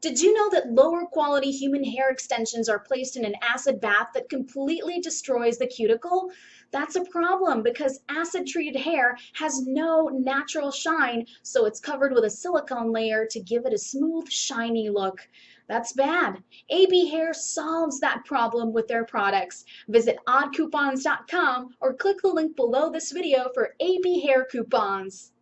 Did you know that lower quality human hair extensions are placed in an acid bath that completely destroys the cuticle? That's a problem because acid treated hair has no natural shine, so it's covered with a silicone layer to give it a smooth, shiny look. That's bad. AB Hair solves that problem with their products. Visit oddcoupons.com or click the link below this video for AB Hair coupons.